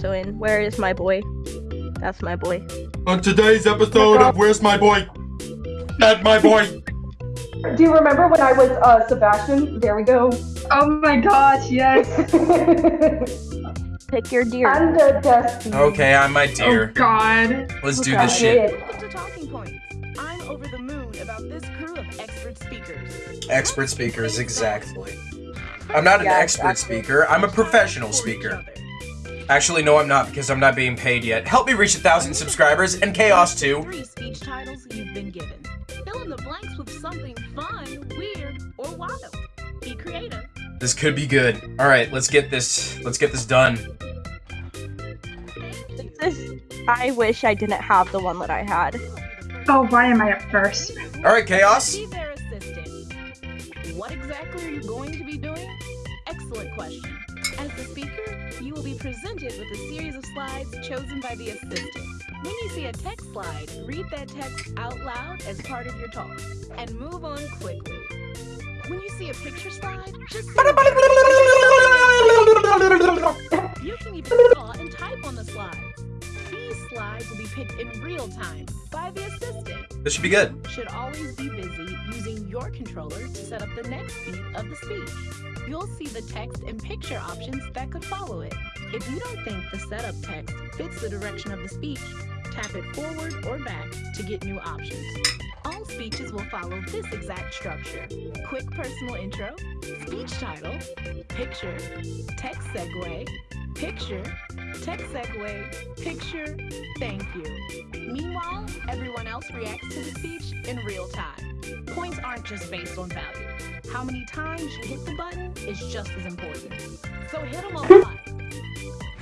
So in Where is my boy? That's my boy. On today's episode of Where's My Boy? That's my boy. Do you remember when I was uh, Sebastian? There we go. Oh my gosh, yes. Pick your deer. and the Dusty. Okay, I'm my deer. Oh dear. god. Let's do Okay. this shit. Welcome to Talking Points. I'm over the moon about this crew of expert speakers. Expert speakers, exactly. I'm not an Yeah, expert exactly. speaker. I'm a professional For each speaker. Other. Actually, no, I'm not because I'm not being paid yet. Help me reach a thousand subscribers and chaos too. Three speech titles you've been given. Fill in the blanks with something fun, weird, or wild. Be creative. This could be good. All right, let's get this. Let's get this done. This, I wish I didn't have the one that I had. Oh, why am I up first? All right, chaos. Be their assistant. What exactly are you going to be doing? Excellent question. As the speaker, you will be presented with a series of slides chosen by the assistant. When you see a text slide, read that text out loud as part of your talk and move on quickly. When you see a picture slide, just You can even draw and type on the slides. These slides will be picked in real time by the assistant. This should be good. Should always be busy using your controller to set up the next beat of the speech. You'll see the text and picture options that could follow it. If you don't think the setup text fits the direction of the speech, tap it forward or back to get new options. All speeches will follow this exact structure. Quick personal intro, speech title, picture, text segue, picture, text segue, picture, thank you. Meanwhile, everyone else reacts to the speech in real time. Points aren't just based on value. How many times you hit the button is just as important. So hit them a lot.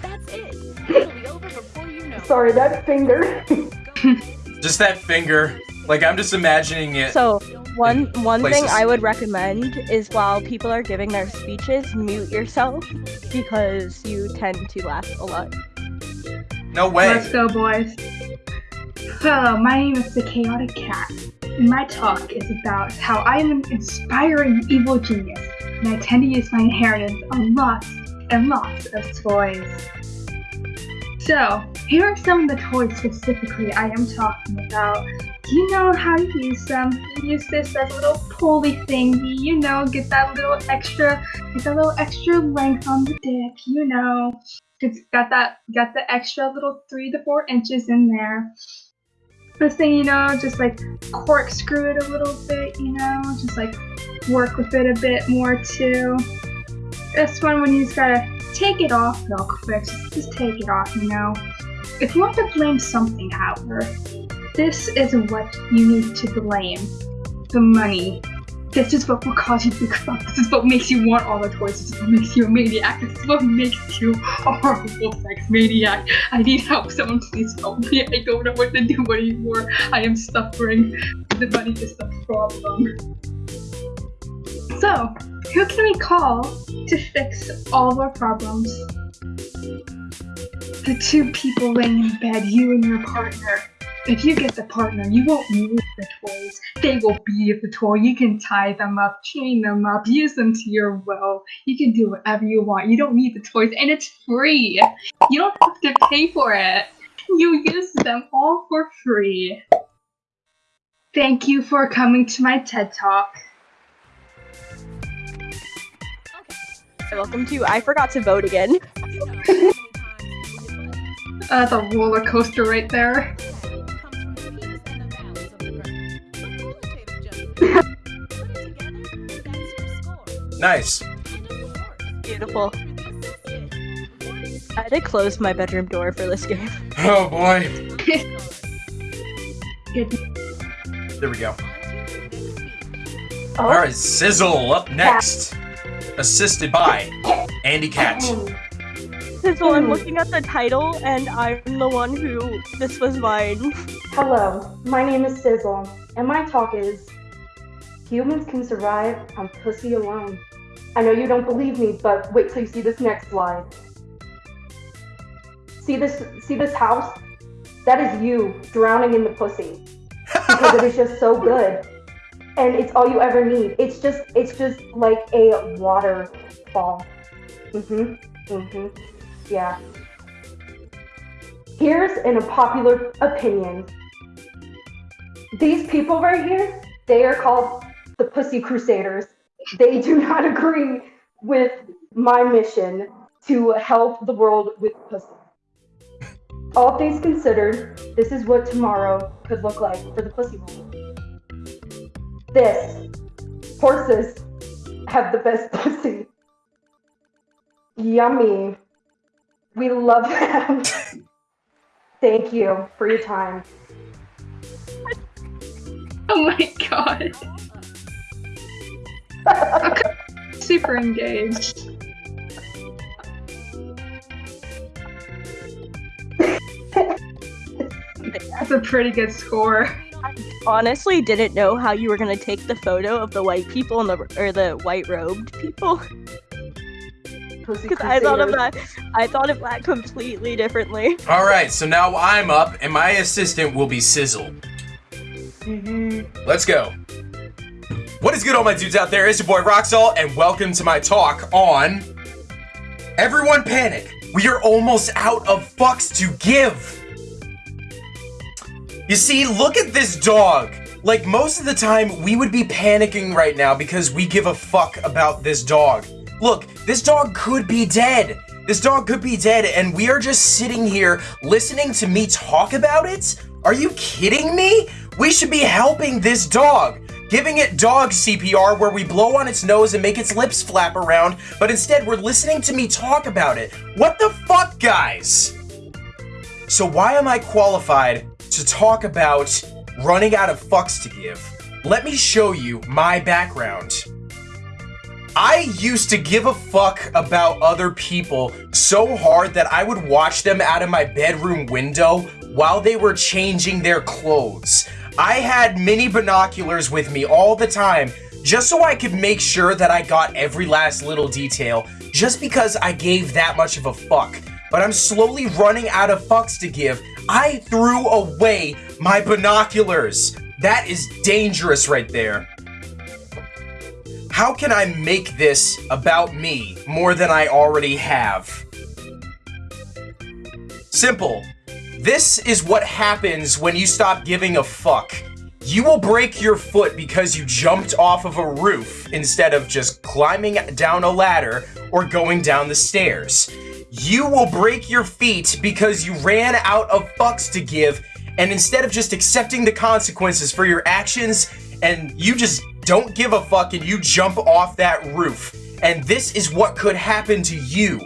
That's it. It'll be over before you know. Sorry, that finger. Just that finger. Like I'm just imagining it. So one one thing I would recommend is while people are giving their speeches, mute yourself because you tend to laugh a lot. No way. Let's go, boys. Hello, my name is the Chaotic Cat, and my talk is about how I am an inspiring evil genius, and I tend to use my inheritance on lots and lots of toys. So, here are some of the toys specifically I am talking about. You know how to use them? Use this as a little pulley thingy, you know, get that little extra, get that little extra length on the dick, you know. It's got that, got the extra little three to four inches in there. This thing, you know, just like corkscrew it a little bit, you know, just like work with it a bit more too. This one, when you just gotta take it off real quick, just, just take it off, you know. If you want to blame something, however, this is what you need to blame the money. This is what will cause you big fuck. This is what makes you want all the toys. This is what makes you a maniac. This is what makes you a horrible sex maniac. I need help. Someone please help me. I don't know what to do anymore. I am suffering. The money is the problem. So, who can we call to fix all of our problems? The two people laying in bed, you and your partner. If you get the partner, you won't need the toys. They will be the toy. You can tie them up, chain them up, use them to your will. You can do whatever you want. You don't need the toys, and it's free. You don't have to pay for it. You use them all for free. Thank you for coming to my TED Talk. Welcome to I forgot to vote again. Uh, the roller coaster right there. Nice. Beautiful. I had to close my bedroom door for this game. Oh boy. Good. There we go. Oh, All right, Sizzle up next. Assisted by Andy Cat. So I'm hmm. looking at the title and I'm the one who this was mine. Hello, my name is Sizzle, and my talk is Humans can survive on pussy alone. I know you don't believe me, but wait till you see this next slide. See this see this house? That is you drowning in the pussy. Because it is just so good. And it's all you ever need. It's just it's just like a waterfall. Mm-hmm. Mm-hmm. Yeah. Here's an unpopular opinion. These people right here, they are called the Pussy Crusaders. They do not agree with my mission to help the world with pussy. All things considered, this is what tomorrow could look like for the pussy world. This. Horses have the best pussy. Yummy. We love them. Thank you for your time. Oh my god. Super engaged. That's a pretty good score. I Honestly, didn't know how you were gonna take the photo of the white people and the or the white robed people because I thought of that. I thought of that completely differently. All right, so now I'm up, and my assistant will be Sizzle. Mm-hmm. Let's go. What is good, all my dudes out there? It's your boy Rock Salt, and welcome to my talk on Everyone Panic. We are almost out of fucks to give. You see, look at this dog. Like, most of the time, we would be panicking right now because we give a fuck about this dog. Look, this dog could be dead. This dog could be dead, and we are just sitting here listening to me talk about it? Are you kidding me? We should be helping this dog. Giving it dog CPR where we blow on its nose and make its lips flap around, but instead we're listening to me talk about it. What the fuck, guys? So why am I qualified to talk about running out of fucks to give? Let me show you my background. I used to give a fuck about other people so hard that I would watch them out of my bedroom window while they were changing their clothes. I had mini binoculars with me all the time just so I could make sure that I got every last little detail just because I gave that much of a fuck. But I'm slowly running out of fucks to give. I threw away my binoculars. That is dangerous right there. How can I make this about me more than I already have? Simple. This is what happens when you stop giving a fuck. You will break your foot because you jumped off of a roof instead of just climbing down a ladder or going down the stairs. You will break your feet because you ran out of fucks to give and instead of just accepting the consequences for your actions and you just don't give a fuck and you jump off that roof. And this is what could happen to you.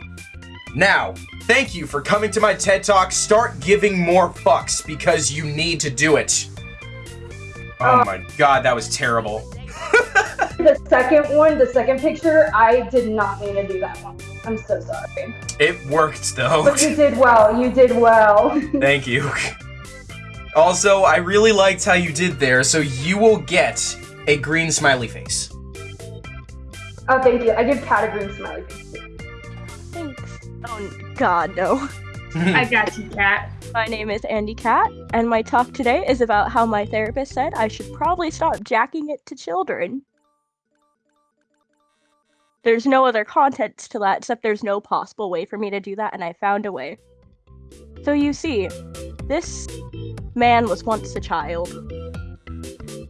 Now, thank you for coming to my TED Talk. Start giving more fucks because you need to do it. Oh, oh. my god, that was terrible. The second one, the second picture, I did not mean to do that one. I'm so sorry. It worked though. But you did well. You did well. Thank you. Also, I really liked how you did there, so you will get a green smiley face. oh, thank you. I give Cat a green smiley face. Oh God, no. I got you, Cat. My name is Andy Cat, and my talk today is about how my therapist said I should probably stop jacking it to children. There's no other context to that except there's no possible way for me to do that, and I found a way. So you see, this man was once a child,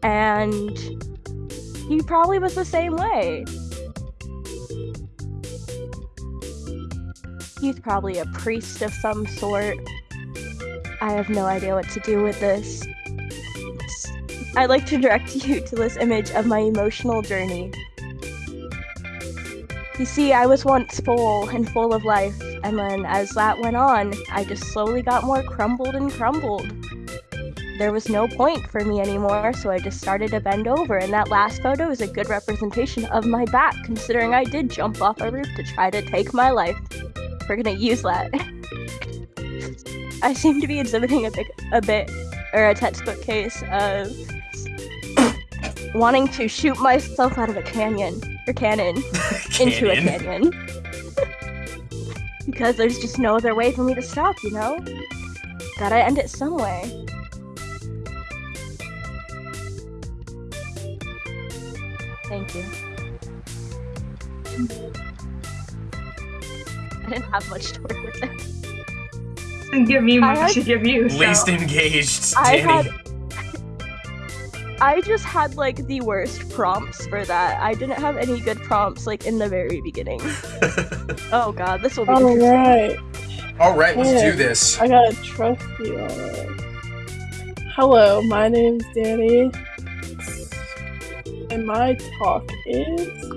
and he probably was the same way. He's probably a priest of some sort. I have no idea what to do with this. I'd like to direct you to this image of my emotional journey. You see, I was once full and full of life, and then as that went on, I just slowly got more crumbled and crumbled. There was no point for me anymore, so I just started to bend over, and that last photo is a good representation of my back, considering I did jump off a roof to try to take my life. We're gonna use that. I seem to be exhibiting a bit, a bit, or a textbook case of wanting to shoot myself out of a canyon or cannon into a Canyon. canyon. because there's just no other way for me to stop, you know? Gotta end it some way. I didn't have much to work with there. didn't give me I much had- to give you. So. Least engaged, I Danny. had I just had like the worst prompts for that. I didn't have any good prompts like in the very beginning. Oh god, this will be All right. All right, let's Yeah. do this. I gotta trust you on. Hello, my name's Danny, and my talk is.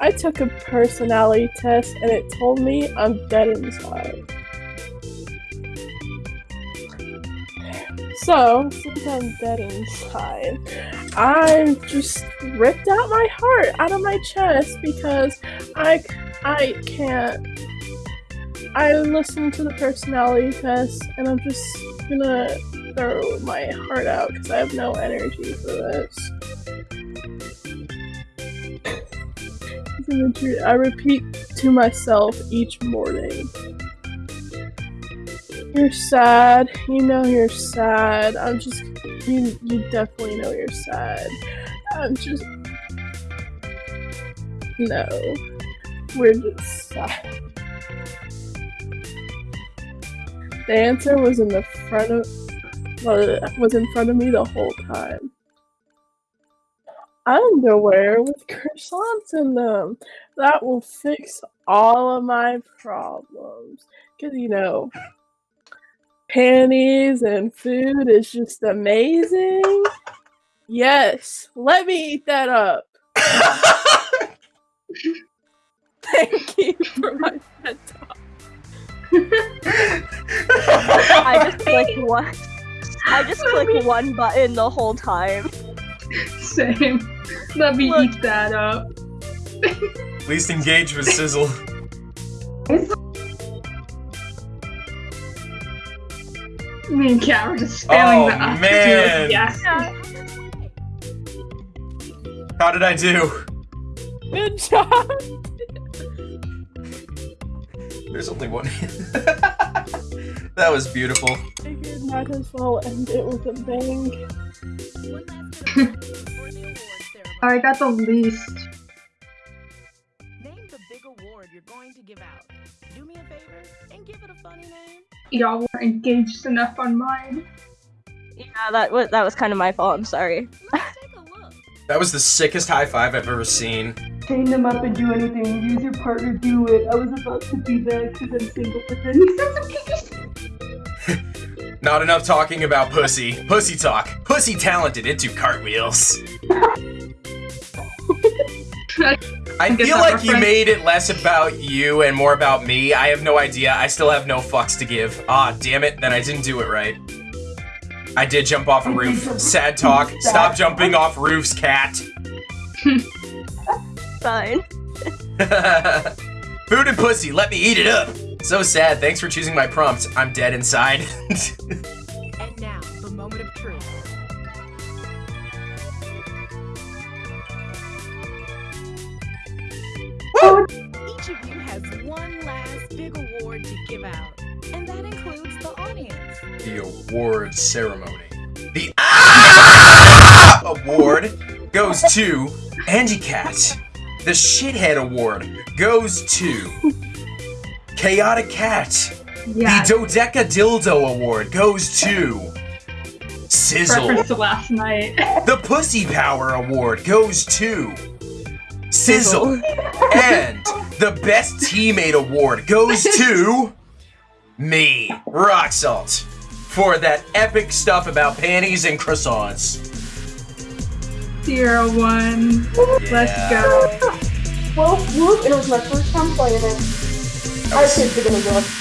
I took a personality test, and it told me I'm dead inside. So, since I'm dead inside, I just ripped out my heart out of my chest because I, I can't I listened to the personality test and I'm just gonna throw my heart out because I have no energy for this. I repeat to myself each morning. You're sad. You know you're sad. I'm just. You, you definitely know you're sad. I'm just. No. We're just sad. The answer was in the front of well, was in front of me the whole time. Underwear with croissants in them. That will fix all of my problems. Cause you know, panties and food is just amazing. Yes, let me eat that up. Thank you for my TED talk. I just clicked one I just clicked one button the whole time. Same. Let me Look. eat that up. At Least engage with Sizzle. Me and Kat were just failing Oh, the up. man. Yes. How did I do? Good job. There's only one. that was beautiful. I Figured might as well end it with a bang. I got the least. Name the big award you're going to give out. Do me a favor and give it a funny name. Y'all weren't engaged enough on mine. Yeah, that was that was kind of my fault. I'm sorry. Let's take a look. That was the sickest high five I've ever seen. Chain them up and do anything. Use your partner, do it. I was about to be that because I'm single, but then he said some kinky Not enough talking about pussy. Pussy talk. Pussy talented into cartwheels. I feel that like you made it less about you and more about me. I have no idea. I still have no fucks to give. Ah, damn it. Then I didn't do it right. I did jump off a roof. Sad talk. Stop jumping off roofs, cat. Fine. Food and pussy, let me eat it up. So sad. Thanks for choosing my prompt. I'm dead inside. Award ceremony. The Ah! award goes to Andy Cat. The shithead award goes to Chaotic Cat. Yeah. The Dodeca Dildo award goes to Sizzle. Reference to last night. The Pussy Power award goes to Sizzle. And the Best Teammate award goes to me, Rock Salt, for that epic stuff about panties and croissants. Zero one. Let's Yeah. go. Whoop whoop, and it was my first time playing it. I That was, think they're gonna go.